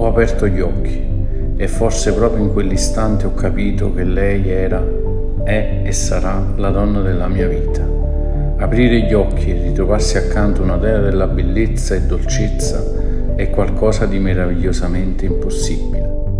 Ho aperto gli occhi e forse proprio in quell'istante ho capito che lei era, è e sarà la donna della mia vita. Aprire gli occhi e ritrovarsi accanto una dea della bellezza e dolcezza è qualcosa di meravigliosamente impossibile.